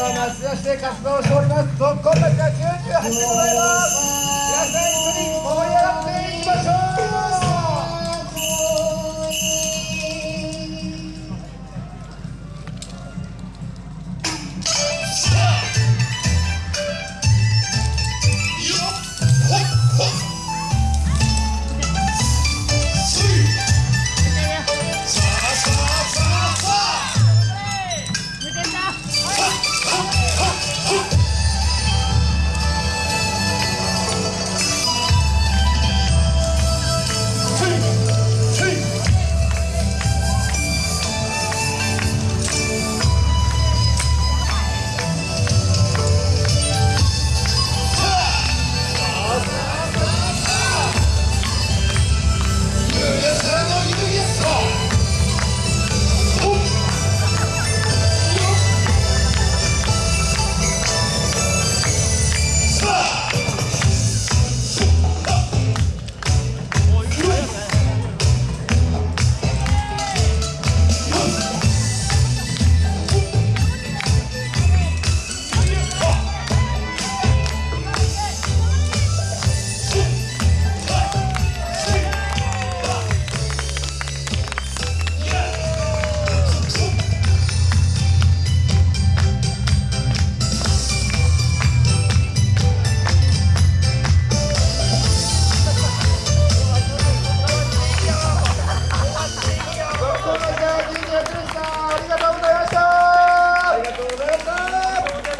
は町田市で活動しております。っこんは98でございます。